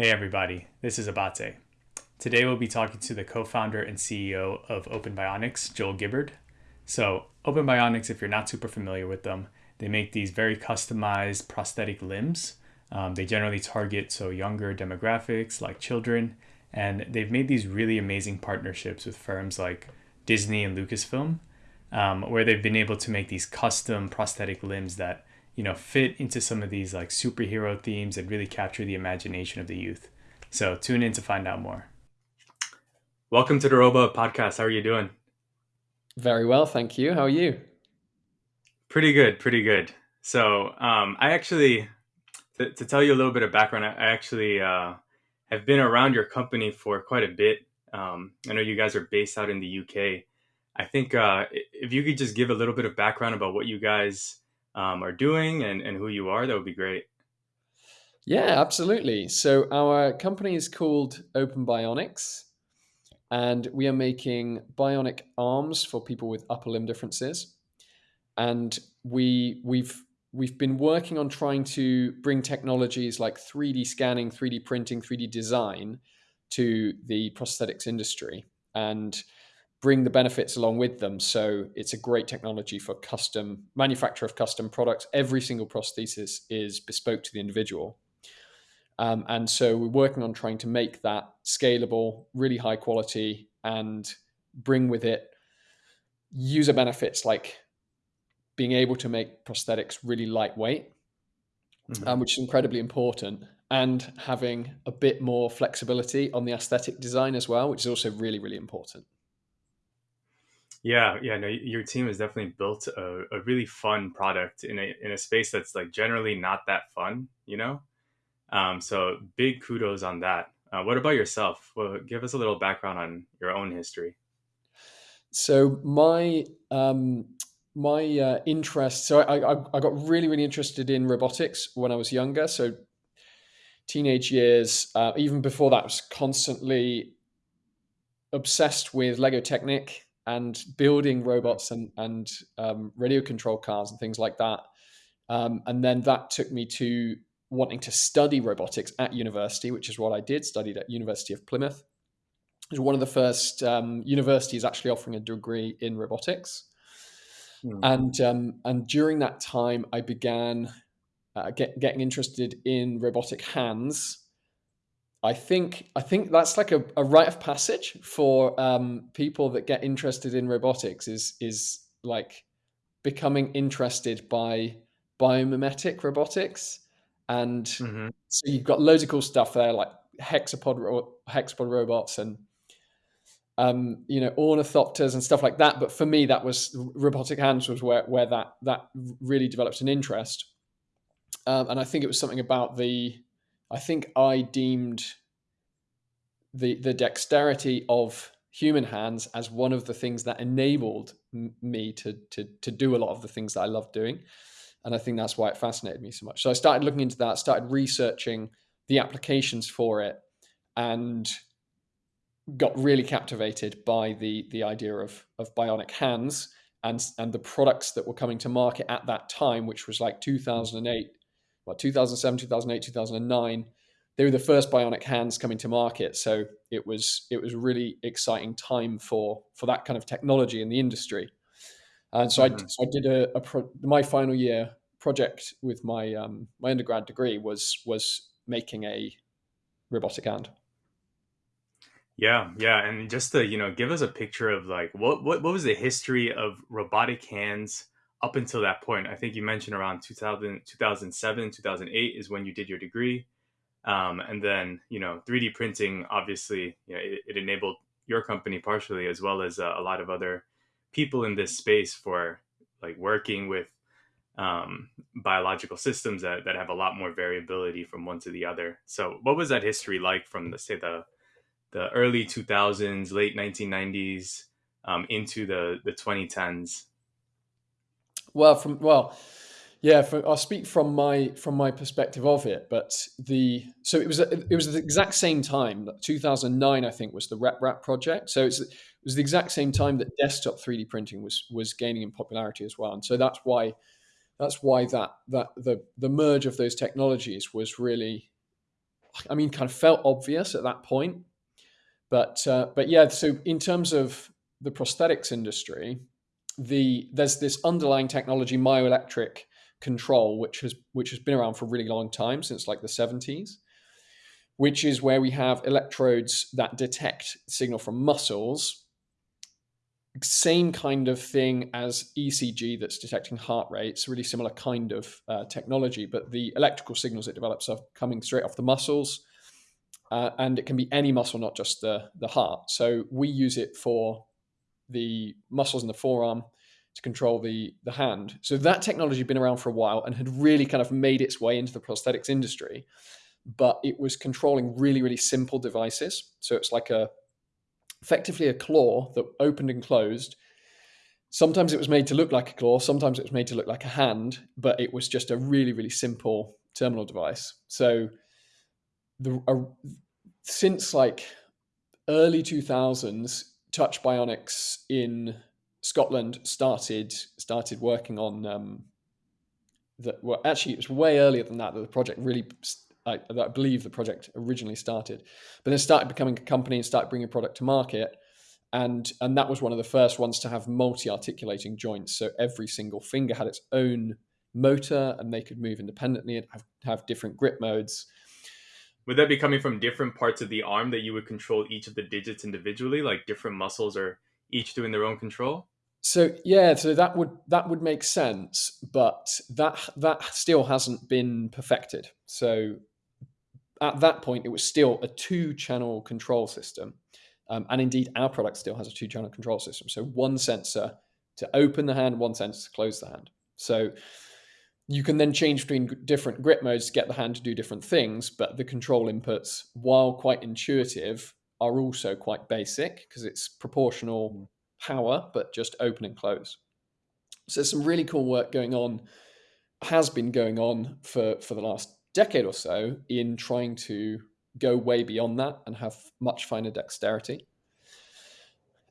Hey everybody, this is Abate. Today we'll be talking to the co-founder and CEO of Open Bionics, Joel Gibbard. So, Open Bionics, if you're not super familiar with them, they make these very customized prosthetic limbs. Um, they generally target so younger demographics like children, and they've made these really amazing partnerships with firms like Disney and Lucasfilm, um, where they've been able to make these custom prosthetic limbs that you know, fit into some of these like superhero themes and really capture the imagination of the youth. So tune in to find out more. Welcome to the Robo Podcast. How are you doing? Very well, thank you. How are you? Pretty good, pretty good. So um, I actually, to, to, tell you a little bit of background, I actually uh, have been around your company for quite a bit. Um, I know you guys are based out in the UK. I think uh, if you could just give a little bit of background about what you guys um, are doing and, and who you are, that would be great. Yeah, absolutely. So our company is called Open Bionics, and we are making bionic arms for people with upper limb differences. And we we've we've been working on trying to bring technologies like 3D scanning, 3D printing, 3D design to the prosthetics industry. And bring the benefits along with them. So it's a great technology for custom manufacture of custom products. Every single prosthesis is bespoke to the individual. Um, and so we're working on trying to make that scalable, really high quality, and bring with it user benefits like being able to make prosthetics really lightweight, mm-hmm. um, which is incredibly important, and having a bit more flexibility on the aesthetic design as well, which is also really, really important. Yeah, yeah, no, your team has definitely built a, a really fun product in a in a space that's like generally not that fun, you know. Um, so big kudos on that. Uh, what about yourself? Well, give us a little background on your own history. So my um, my uh, interest. So I, I I got really really interested in robotics when I was younger. So teenage years, uh, even before that, I was constantly obsessed with Lego Technic and building robots and, and um, radio control cars and things like that. Um, and then that took me to wanting to study robotics at university, which is what I did, studied at University of Plymouth. It was one of the first um, universities actually offering a degree in robotics. Hmm. And, um, and during that time, I began uh, get, getting interested in robotic hands I think I think that's like a, a rite of passage for um, people that get interested in robotics is is like becoming interested by biomimetic robotics, and mm-hmm. so you've got loads of cool stuff there like hexapod ro- hexapod robots and um, you know ornithopters and stuff like that. But for me, that was robotic hands was where where that that really developed an interest, um, and I think it was something about the I think I deemed the the dexterity of human hands as one of the things that enabled me to, to to do a lot of the things that I love doing, and I think that's why it fascinated me so much. So I started looking into that, started researching the applications for it, and got really captivated by the the idea of of bionic hands and and the products that were coming to market at that time, which was like 2008, well 2007, 2008, 2009 they were the first bionic hands coming to market. So it was it was really exciting time for for that kind of technology in the industry. And so, mm-hmm. I, so I did a, a pro, my final year project with my um, my undergrad degree was was making a robotic hand. Yeah yeah and just to you know give us a picture of like what what, what was the history of robotic hands up until that point i think you mentioned around 2000 2007 2008 is when you did your degree um, and then, you know, 3D printing, obviously, you know, it, it enabled your company partially, as well as uh, a lot of other people in this space for like working with um, biological systems that, that have a lot more variability from one to the other. So, what was that history like from the say the the early 2000s, late 1990s um, into the the 2010s? Well, from well, yeah, for, I'll speak from my from my perspective of it. But the so it was it was the exact same time. 2009, I think, was the Rep RepRap project. So it was the exact same time that desktop 3D printing was was gaining in popularity as well. And so that's why that's why that that the the merge of those technologies was really I mean, kind of felt obvious at that point. But uh, but yeah, so in terms of the prosthetics industry, the there's this underlying technology, myoelectric control, which has which has been around for a really long time, since like the 70s, which is where we have electrodes that detect signal from muscles. Same kind of thing as ECG that's detecting heart rates, really similar kind of uh, technology, but the electrical signals it develops are coming straight off the muscles. Uh, and it can be any muscle, not just the, the heart. So we use it for the muscles in the forearm to control the, the hand. So that technology had been around for a while and had really kind of made its way into the prosthetics industry, but it was controlling really, really simple devices. So it's like a effectively a claw that opened and closed. Sometimes it was made to look like a claw, sometimes it was made to look like a hand, but it was just a really, really simple terminal device. So the uh, since like early 2000s, Touch Bionics in Scotland started started working on um, that. Well, actually, it was way earlier than that that the project really. I, I believe the project originally started, but then started becoming a company and started bringing product to market, and and that was one of the first ones to have multi-articulating joints. So every single finger had its own motor, and they could move independently and have, have different grip modes. Would that be coming from different parts of the arm that you would control each of the digits individually, like different muscles are each doing their own control? So yeah, so that would that would make sense, but that that still hasn't been perfected. So at that point, it was still a two-channel control system, um, and indeed, our product still has a two-channel control system. So one sensor to open the hand, one sensor to close the hand. So you can then change between different grip modes to get the hand to do different things, but the control inputs, while quite intuitive, are also quite basic because it's proportional hmm. power, but just open and close. So there's some really cool work going on, has been going on for, for the last decade or so in trying to go way beyond that and have much finer dexterity.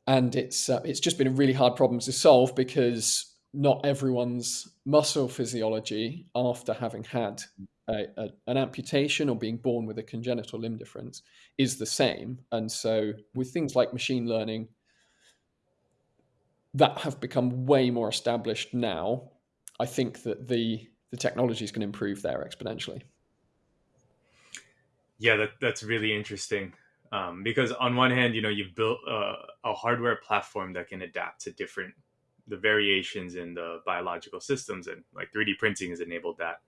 And it's uh, it's just been a really hard problem to solve because not everyone's muscle physiology after having had a, a, an amputation or being born with a congenital limb difference is the same. And so, with things like machine learning that have become way more established now, I think that the the technology is going to improve there exponentially. Yeah, that, that's really interesting. Um, because on one hand, you know, you've built a, a hardware platform that can adapt to different the variations in the biological systems and like 3D printing has enabled that.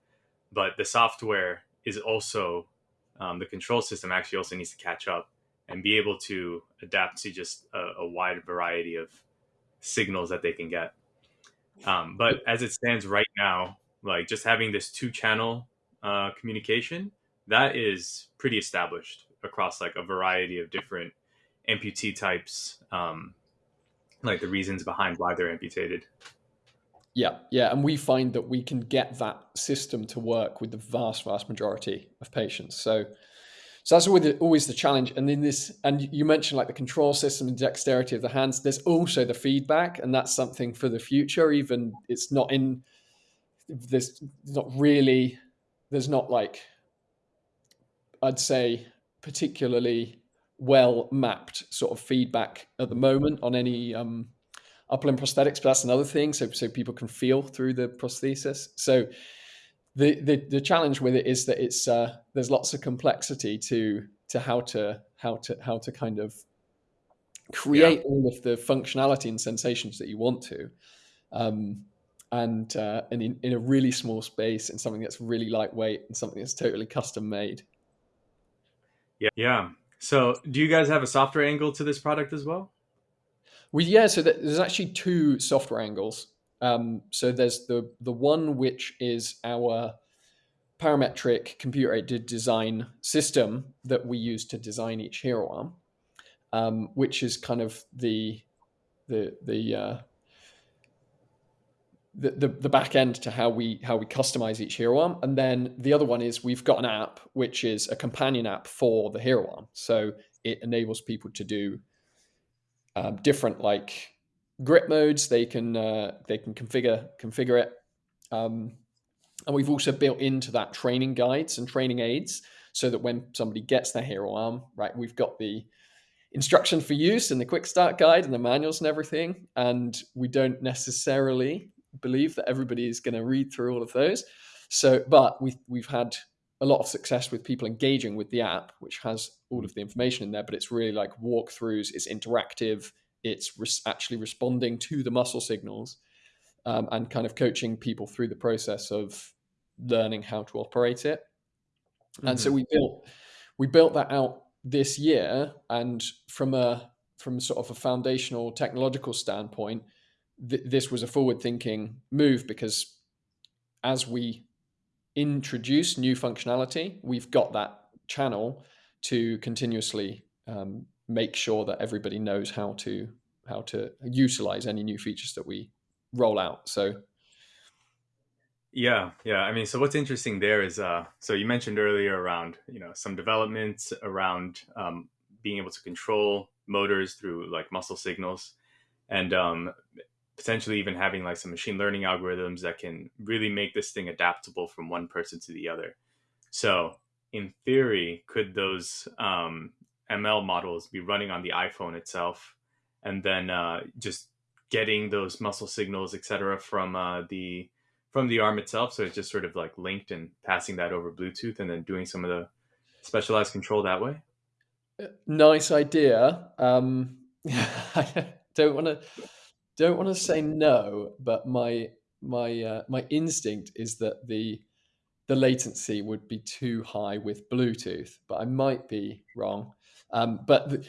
But the software is also um, the control system actually also needs to catch up and be able to adapt to just a, a wide variety of signals that they can get. Um, but as it stands right now, like just having this two channel uh, communication, that is pretty established across like a variety of different amputee types. Um, like the reasons behind why they're amputated. Yeah, yeah, and we find that we can get that system to work with the vast, vast majority of patients. So, so that's always the, always the challenge. And in this, and you mentioned like the control system and dexterity of the hands. There's also the feedback, and that's something for the future. Even it's not in. There's not really. There's not like. I'd say particularly well mapped sort of feedback at the moment on any um, upper limb prosthetics, but that's another thing. So so people can feel through the prosthesis. So the the, the challenge with it is that it's uh, there's lots of complexity to to how to how to how to kind of create yeah. all of the functionality and sensations that you want to. Um, and uh, and in, in a really small space and something that's really lightweight and something that's totally custom made. Yeah, yeah. So, do you guys have a software angle to this product as well? We yeah. So there's actually two software angles. Um, so there's the the one which is our parametric computer aided design system that we use to design each hero arm, um, which is kind of the the the uh, the, the, back end to how we how we customize each hero arm. And then the other one is we've got an app which is a companion app for the hero arm. So it enables people to do um, different like grip modes. They can uh, they can configure configure it. Um, and we've also built into that training guides and training aids so that when somebody gets their hero arm, right, we've got the instruction for use and the quick start guide and the manuals and everything. And we don't necessarily believe that everybody is going to read through all of those. So, but we've we've had a lot of success with people engaging with the app, which has all of the information in there. But it's really like walkthroughs. It's interactive. It's res- actually responding to the muscle signals, um, and kind of coaching people through the process of learning how to operate it. Mm-hmm. And so mm-hmm. we built we built that out this year, and from a from sort of a foundational technological standpoint, th- this was a forward thinking move because as we introduce new functionality, we've got that channel to continuously um, make sure that everybody knows how to how to utilize any new features that we roll out. So yeah, yeah. I mean, so what's interesting there is, uh, so you mentioned earlier around, you know, some developments around um, being able to control motors through like muscle signals, and um, potentially even having like some machine learning algorithms that can really make this thing adaptable from one person to the other. So, in theory, could those um, ML models be running on the iPhone itself, and then uh, just getting those muscle signals, et cetera, from uh, the from the arm itself. So it's just sort of like linked and passing that over Bluetooth and then doing some of the specialized control that way. Uh, nice idea. Um, I don't want to don't want to say no, but my my uh, my instinct is that the the latency would be too high with Bluetooth, but I might be wrong. Um, but the,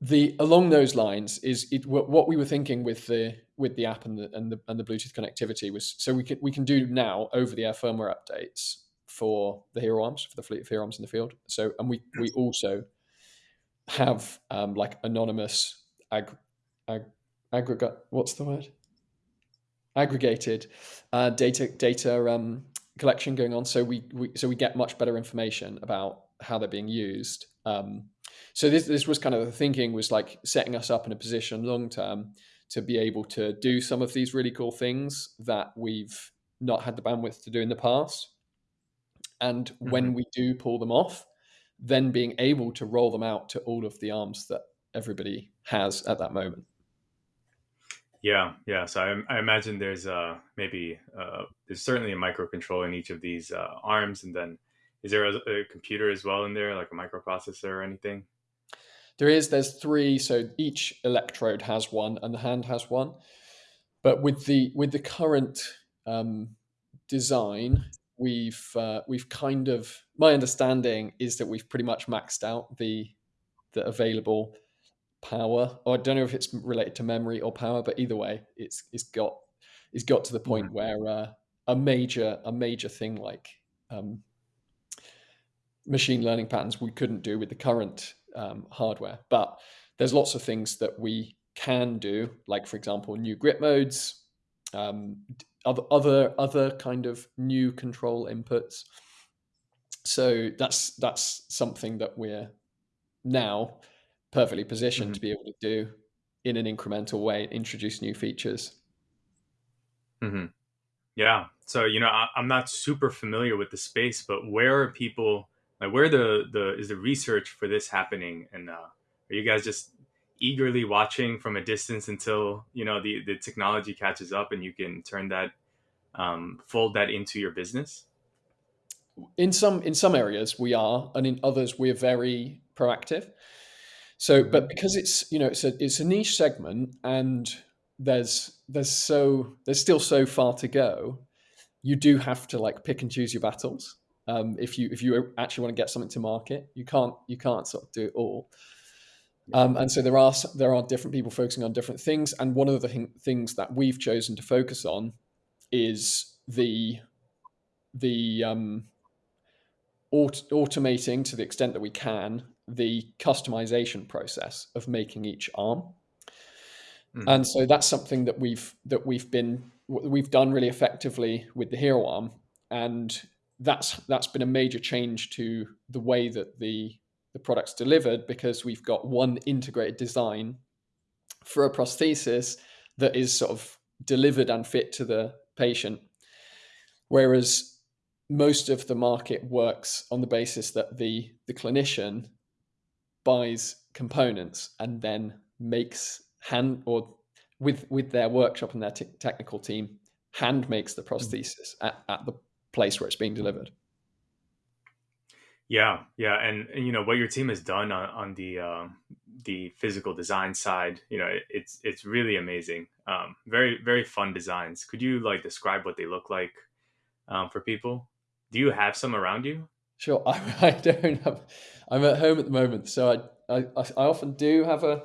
the along those lines is it, what we were thinking with the with the app and the, and the and the Bluetooth connectivity was so we can we can do now over the air firmware updates for the hero arms for the fleet of hero arms in the field. So and we we also have um, like anonymous ag, ag, aggregate what's the word aggregated uh, data data um, collection going on. So we, we so we get much better information about how they're being used. Um, so this this was kind of the thinking was like setting us up in a position long term to be able to do some of these really cool things that we've not had the bandwidth to do in the past. And mm-hmm. when we do pull them off, then being able to roll them out to all of the arms that everybody has at that moment. Yeah, yeah. So I, I imagine there's uh, maybe uh, there's certainly a microcontroller in each of these uh, arms, and then is there a, a, computer as well in there, like a microprocessor or anything? There is. There's three. So each electrode has one, and the hand has one. But with the with the current um, design, we've uh, we've kind of my understanding is that we've pretty much maxed out the the available power. Or I don't know if it's related to memory or power, but either way, it's it's got it's got to the point mm-hmm. where uh, a major a major thing like um, machine learning patterns we couldn't do with the current um, hardware. But there's lots of things that we can do, like for example, new grip modes, um, other other other kind of new control inputs. So that's that's something that we're now perfectly positioned mm-hmm. to be able to do in an incremental way, introduce new features. Mm-hmm. Yeah. So you know, I, I'm not super familiar with the space, but where are people? Like, where the the is the research for this happening? And uh, are you guys just eagerly watching from a distance until you know the the technology catches up and you can turn that um, fold that into your business? In some in some areas we are, and in others we're very proactive. So, mm-hmm. but because it's you know it's a it's a niche segment and there's there's so there's still so far to go, you do have to like pick and choose your battles. Um, if you if you actually want to get something to market you can't you can't sort of do it all. Um, and so there are there are different people focusing on different things and one of the th- things that we've chosen to focus on is the the um, aut- automating to the extent that we can the customization process of making each arm mm. and so that's something that we've that we've been we've done really effectively with the hero arm and that's that's been a major change to the way that the the product's delivered because we've got one integrated design for a prosthesis that is sort of delivered and fit to the patient. Whereas most of the market works on the basis that the the clinician buys components and then makes hand or with with their workshop and their technical team hand makes the mm. prosthesis at, at the place where it's being delivered. Yeah yeah and, and you know what your team has done on, on the um, the physical design side you know it, it's it's really amazing. Um, very very fun designs. Could you like describe what they look like um, for people? Do you have some around you sure I, I don't have i'm at home at the moment so I, I i often do have a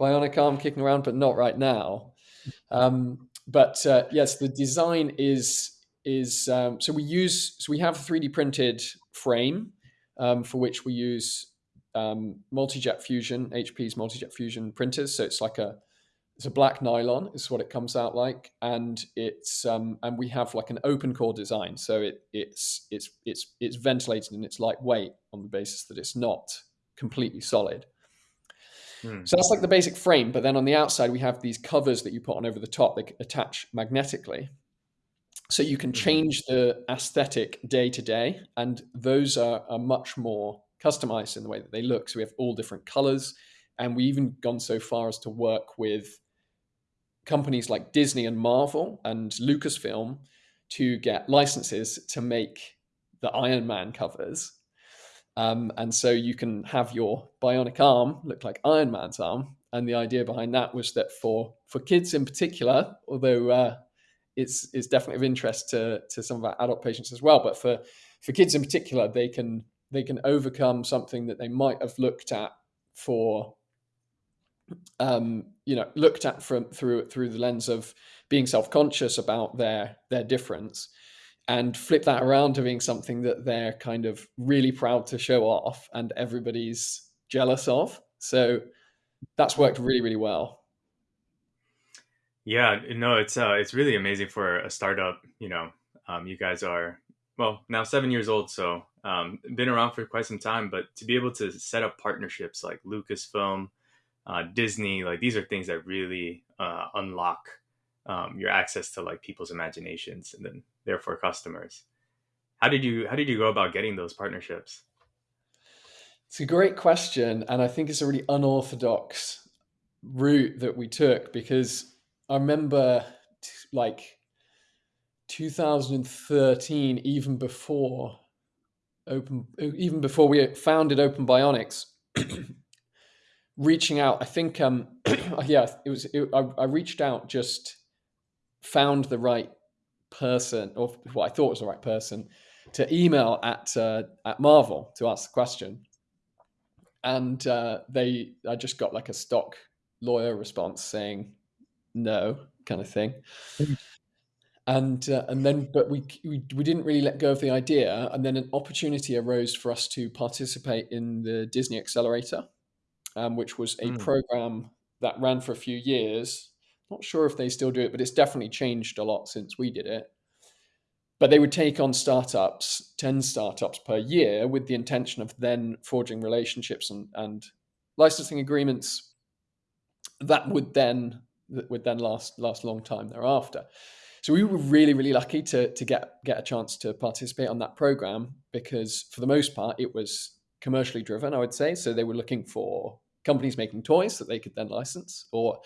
bionic arm kicking around, but not right now. Um, but uh, yes, the design is is um, so we use so we have a 3D printed frame um, for which we use um, multi-jet fusion HP's multi-jet fusion printers. So it's like a it's a black nylon is what it comes out like, and it's um, and we have like an open core design. So it it's it's it's it's ventilated and it's lightweight on the basis that it's not completely solid. Hmm. So that's like the basic frame. But then on the outside, we have these covers that you put on over the top that attach magnetically. So you can hmm. change the aesthetic day to day. And those are, are much more customized in the way that they look. So we have all different colors. And we even gone so far as to work with companies like Disney and Marvel and Lucasfilm to get licenses to make the Iron Man covers um, and so you can have your bionic arm look like Iron Man's arm. And the idea behind that was that for for kids in particular, although uh, it's it's definitely of interest to to some of our adult patients as well, but for for kids in particular, they can they can overcome something that they might have looked at for um, you know looked at from through through the lens of being self-conscious about their their difference and flip that around to being something that they're kind of really proud to show off and everybody's jealous of. So that's worked really, really well. Yeah, no, it's uh, it's really amazing for a startup. You know, um, you guys are well now seven years old, so um, been around for quite some time. But to be able to set up partnerships like Lucasfilm, uh, Disney, like these are things that really uh, unlock um, your access to like people's imaginations and then therefore customers. How did you how did you go about getting those partnerships? It's a great question, and I think it's a really unorthodox route that we took because I remember like 2013, even before open, even before we founded Open Bionics, reaching out. I think, um, yeah, it was. It, I, I reached out just found the right person, or what I thought was the right person, to email at uh, at Marvel to ask the question, and uh, they I just got like a stock lawyer response saying no, kind of thing. and uh, and then but we, we we didn't really let go of the idea and then an opportunity arose for us to participate in the disney accelerator um, which was a mm. program that ran for a few years not sure if they still do it, but it's definitely changed a lot since we did it. But they would take on startups, 10 startups per year, with the intention of then forging relationships and, and licensing agreements that would then that would then last last a long time thereafter. So we were really, really lucky to to get get a chance to participate on that program because for the most part it was commercially driven, I would say. So they were looking for companies making toys that they could then license or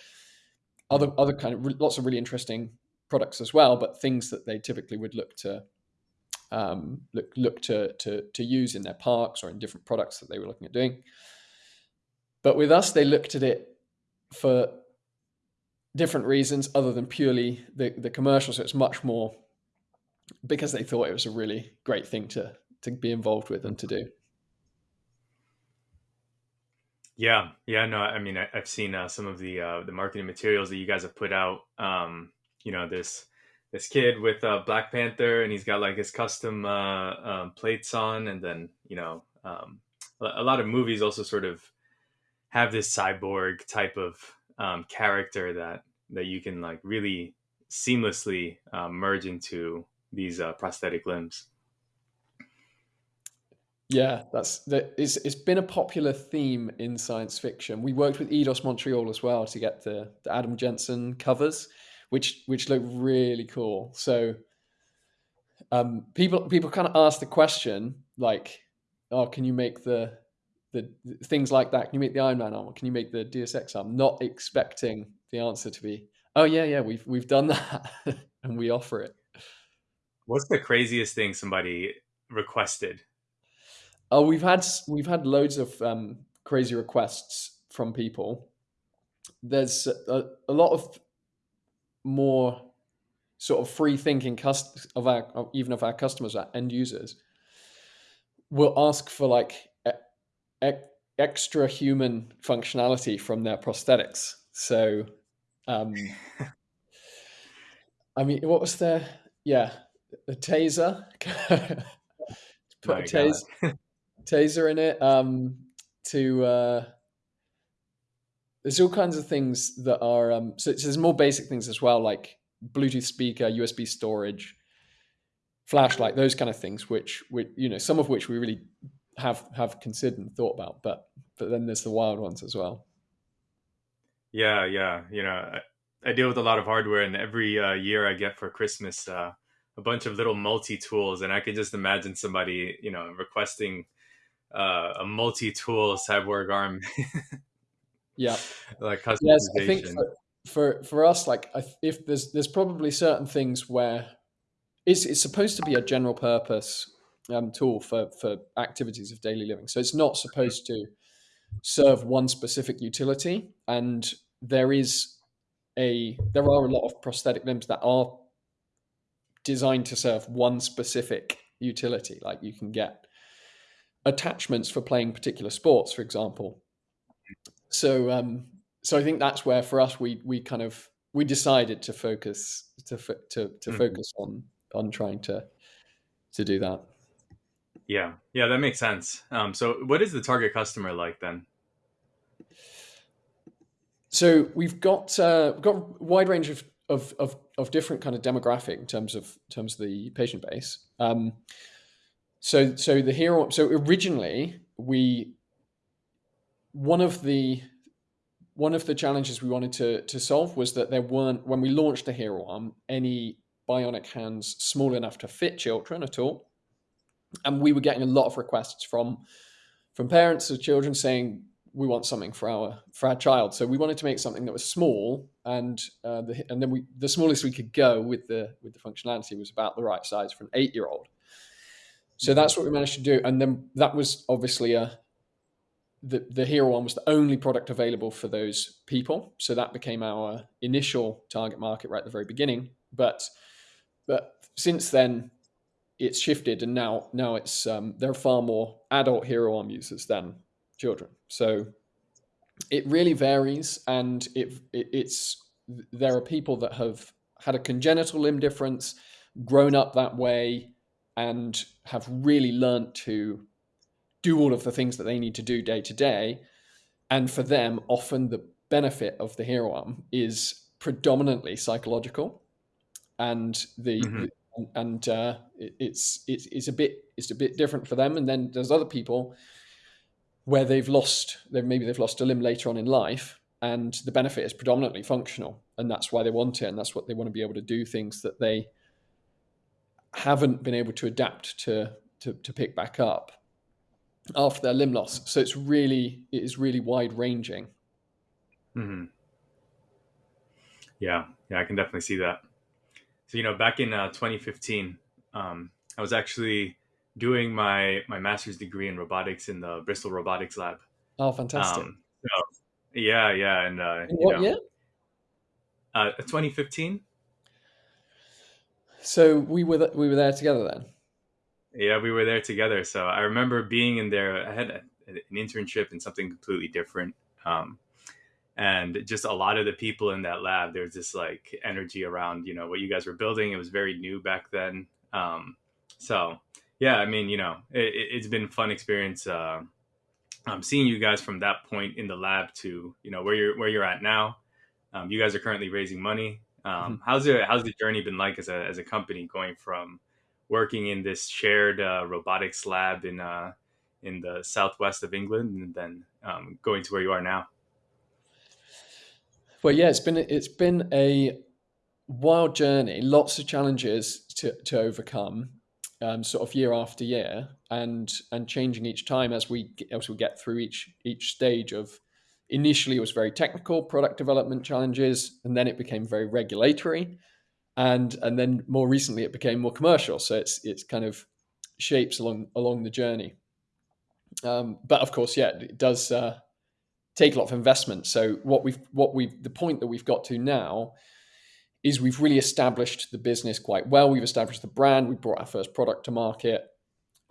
other other kind of lots of really interesting products as well, but things that they typically would look to um, look look to, to to use in their parks or in different products that they were looking at doing. But with us, they looked at it for different reasons other than purely the the commercial. So it's much more because they thought it was a really great thing to to be involved with and to do. Yeah, yeah, no, I mean, I, have seen uh, some of the uh, the marketing materials that you guys have put out. Um, you know, this this kid with uh, Black Panther, and he's got like his custom uh, um, plates on, and then you know, um, a lot of movies also sort of have this cyborg type of um, character that that you can like really seamlessly uh, merge into these uh, prosthetic limbs. Yeah, that's that. It's it's been a popular theme in science fiction. We worked with Eidos Montreal as well to get the, the Adam Jensen covers, which which look really cool. So um, people people kind of ask the question like, "Oh, can you make the the, things like that? Can you make the Iron Man armor? Can you make the Deus Ex armor?" Not expecting the answer to be, "Oh yeah, yeah, we've we've done that and we offer it." What's the craziest thing somebody requested? Oh, we've had we've had loads of um, crazy requests from people. There's a, a lot of more sort of free thinking cust- of our of even of our customers, our end users, will ask for like e- e- extra human functionality from their prosthetics. So, um, I mean, what was there? Yeah, a taser. Put My a taser, taser in it. Um, to uh, there's all kinds of things that are um, so, so there's more basic things as well, like Bluetooth speaker, USB storage, flashlight, those kind of things, which, which you know, some of which we really have have considered and thought about, but but then there's the wild ones as well. Yeah, yeah. You know, I, I deal with a lot of hardware, and every uh, year I get for Christmas uh, a bunch of little multi tools, and I can just imagine somebody, you know, requesting uh, a multi tool cyborg arm. yeah, like customization. Yes, I think for, for for us, like if there's there's probably certain things where it's it's supposed to be a general purpose um, tool for for activities of daily living. So it's not supposed to serve one specific utility. And there is a there are a lot of prosthetic limbs that are designed to serve one specific utility. Like you can get attachments for playing particular sports, for example. So um, so I think that's where for us we we kind of we decided to focus to to to mm-hmm. focus on on trying to to do that. Yeah, yeah, that makes sense. Um, so, what is the target customer like then? So we've got uh, we've got a wide range of, of, of, of, different kind of demographic in terms of in terms of the patient base. Um, so so the hero so originally we one of the one of the challenges we wanted to to solve was that there weren't when we launched the hero arm any bionic hands small enough to fit children at all. And we were getting a lot of requests from from parents of children saying we want something for our for our child. So we wanted to make something that was small and uh, the, and then we the smallest we could go with the with the functionality was about the right size for an eight year old so that's what we managed to do. And then that was obviously a the, the hero one was the only product available for those people. So that became our initial target market right at the very beginning. But but since then it's shifted and now now it's um, there are far more adult hero arm users than children. So it really varies and it, it, it's there are people that have had a congenital limb difference grown up that way and have really learned to do all of the things that they need to do day to day and for them often the benefit of the hero arm is predominantly psychological and the, mm-hmm. the and uh, it, it's it's it's a bit it's a bit different for them. And then there's other people where they've lost they maybe they've lost a limb later on in life, and the benefit is predominantly functional, and that's why they want it, and that's what they want to be able to do things that they haven't been able to adapt to to, to pick back up after their limb loss. So it's really it is really wide ranging. Mm-hmm. Yeah, yeah, I can definitely see that. So you know, back in uh, 2015, um, I was actually doing my my master's degree in robotics in the Bristol Robotics Lab. Oh, fantastic! Um, so, yeah, yeah, and uh, in what know, year? Uh, 2015. So we were th- we were there together then. Yeah, we were there together. So I remember being in there. I had a, an internship in something completely different. Um, and just a lot of the people in that lab there's this like energy around you know what you guys were building it was very new back then um, so yeah i mean you know it, has been fun experience uh, um, seeing you guys from that point in the lab to you know where you're where you're at now um, you guys are currently raising money um, mm-hmm. how's it how's the journey been like as a, as a company going from working in this shared uh, robotics lab in uh, in the southwest of england and then um, going to where you are now well, yeah, it's been it's been a wild journey, lots of challenges to to overcome. um, sort of year after year, and and changing each time as we as we get through each each stage of. Initially, it was very technical product development challenges, and then it became very regulatory, and and then more recently it became more commercial. So it's it's kind of shapes along along the journey. Um, but of course, yeah, it does uh, take a lot of investment. So what we've what we've the point that we've got to now is we've really established the business quite well. We've established the brand. We brought our first product to market,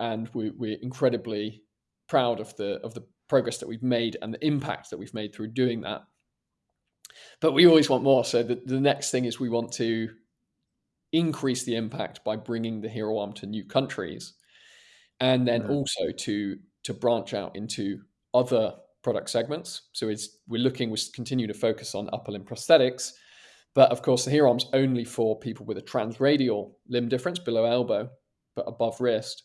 and we, we're incredibly proud of the of the progress that we've made and the impact that we've made through doing that. But we always want more. So the, the next thing is we want to increase the impact by bringing the hero arm to new countries and then mm-hmm. also to to branch out into other product segments so it's we're looking we continue to focus on upper limb prosthetics but of course the hero arm's only for people with a transradial limb difference below elbow but above wrist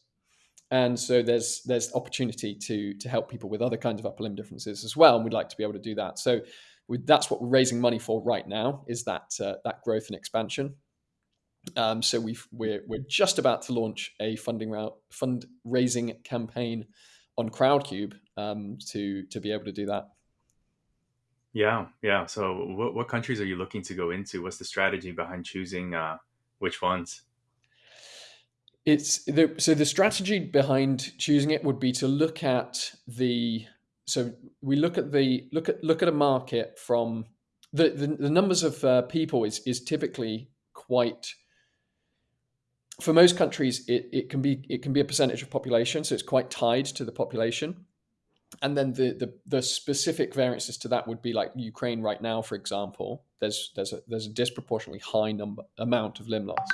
and so there's there's opportunity to to help people with other kinds of upper limb differences as well and we'd like to be able to do that so we, that's what we're raising money for right now is that uh, that growth and expansion um, so we we're, we're just about to launch a funding route, fundraising campaign on Crowdcube um, to to be able to do that. Yeah, yeah. So, what, what countries are you looking to go into? What's the strategy behind choosing uh, which ones? It's the, so the strategy behind choosing it would be to look at the so we look at the look at look at a market from the the, the numbers of uh, people is is typically quite for most countries, it, it can be it can be a percentage of population, so it's quite tied to the population. And then the, the, the specific variances to that would be like Ukraine right now, for example. There's there's a there's a disproportionately high number amount of limb loss.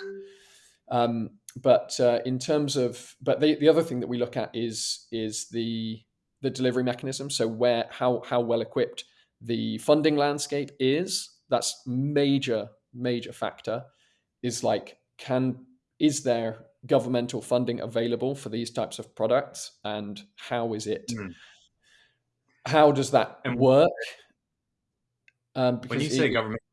Um, but uh, in terms of but the, the other thing that we look at is is the the delivery mechanism. So where how how well equipped the funding landscape is. That's major major factor. Is like can is there governmental funding available for these types of products and how is it mm. how does that and work um, when you say it, governmental funding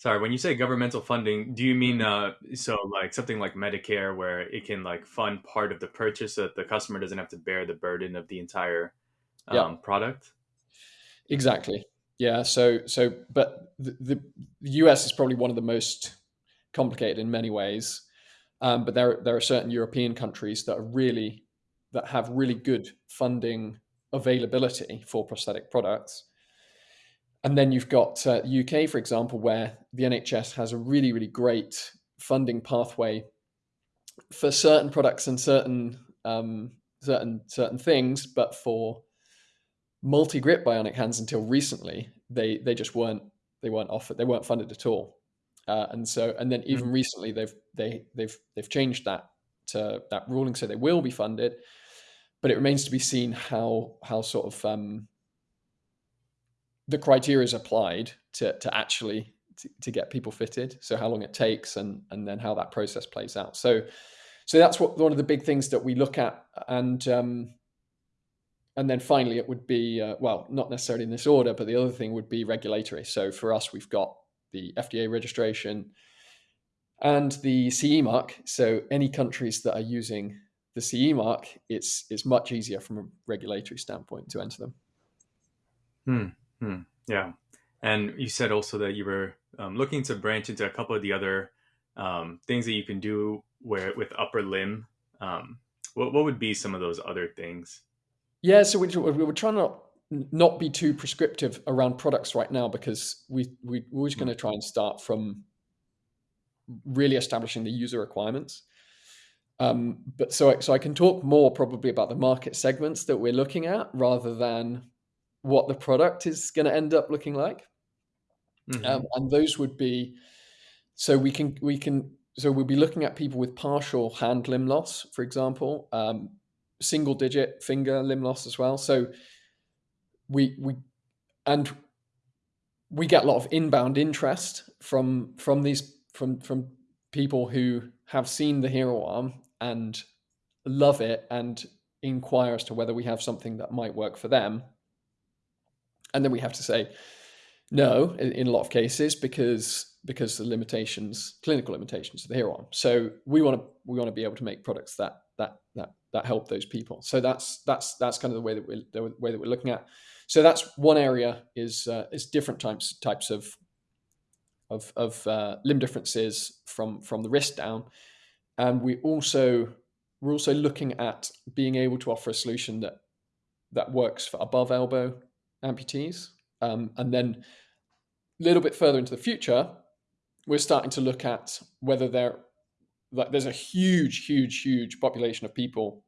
sorry when you say governmental funding do you mean uh, so like something like medicare where it can like fund part of the purchase so that the customer doesn't have to bear the burden of the entire um, yeah. product exactly yeah so so but the, the us is probably one of the most complicated in many ways. Um, but there there are certain European countries that are really that have really good funding availability for prosthetic products. And then you've got uh, UK, for example, where the NHS has a really really great funding pathway for certain products and certain um, certain certain things, but for multi grip bionic hands until recently, they they just weren't they weren't offered they weren't funded at all. Uh, and so, and then even mm. recently, they've they they've they've changed that to that ruling, so they will be funded. But it remains to be seen how how sort of um, the criteria is applied to to actually to, to, get people fitted. So how long it takes, and and then how that process plays out. So so that's what one of the big things that we look at, and um, and then finally it would be uh, well, not necessarily in this order, but the other thing would be regulatory. So for us, we've got the FDA registration, and the CE mark. So any countries that are using the CE mark, it's it's much easier from a regulatory standpoint to enter them. Hmm. Hmm. Yeah. And you said also that you were um, looking to branch into a couple of the other um, things that you can do where with upper limb. Um, what what would be some of those other things? Yeah, so we, we were trying to not be too prescriptive around products right now because we, we we're always going to try and start from really establishing the user requirements. Um, but so so I can talk more probably about the market segments that we're looking at rather than what the product is going to end up looking like. Mm-hmm. Um, and those would be so we can we can so we'll be looking at people with partial hand limb loss, for example, um, single digit finger limb loss as well. So we we and we get a lot of inbound interest from from these from from people who have seen the hero arm and love it and inquire as to whether we have something that might work for them and then we have to say No, in, in, a lot of cases because because the limitations, clinical limitations, are here on. So we want to we want to be able to make products that that that that help those people. So that's that's that's kind of the way that we're the way that we're looking at. So that's one area is uh, is different types types of of, of uh, limb differences from from the wrist down, and we also we're also looking at being able to offer a solution that that works for above elbow amputees, um, and then a little bit further into the future, we're starting to look at whether there like there's a huge, huge, huge population of people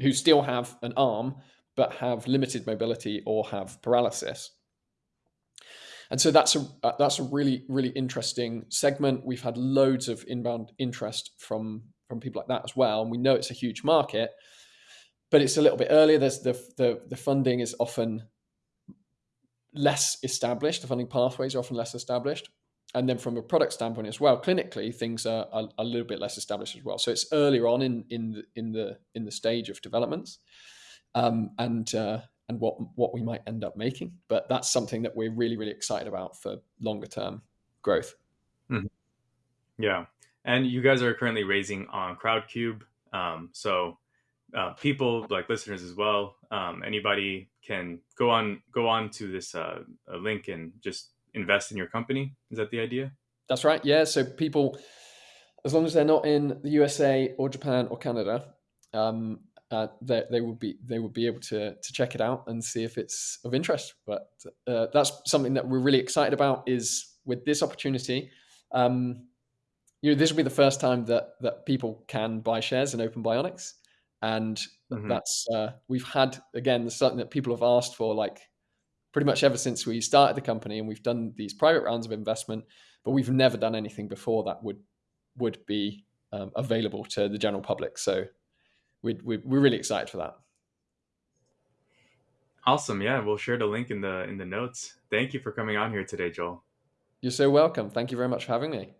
who still have an arm but have limited mobility or have paralysis. And so that's a uh, that's a really really interesting segment. We've had loads of inbound interest from from people like that as well, and we know it's a huge market, but it's a little bit earlier. There's the the, the funding is often less established. The funding pathways are often less established, and then from a product standpoint as well, clinically things are, are, a little bit less established as well. So it's earlier on in in the in the in the stage of developments, um, and uh, and what what we might end up making. But that's something that we're really really excited about for longer term growth. Mm-hmm. Yeah, and you guys are currently raising on Crowdcube, um, so uh, people like listeners as well. Um, anybody can go on go on to this uh, link and just invest in your company. Is that the idea? That's right. Yeah. So people, as long as they're not in the USA or Japan or Canada, um, uh, they, they would be they would be able to to check it out and see if it's of interest. But uh, that's something that we're really excited about. Is with this opportunity, um, you know, this will be the first time that that people can buy shares in Open Bionics, and mm-hmm. that's uh, we've had again something that people have asked for like pretty much ever since we started the company, and we've done these private rounds of investment, but we've never done anything before that would would be um, available to the general public. So we, we, we're really excited for that. Awesome. Yeah, we'll share the link in the in the notes. Thank you for coming on here today, Joel. You're so welcome. Thank you very much for having me.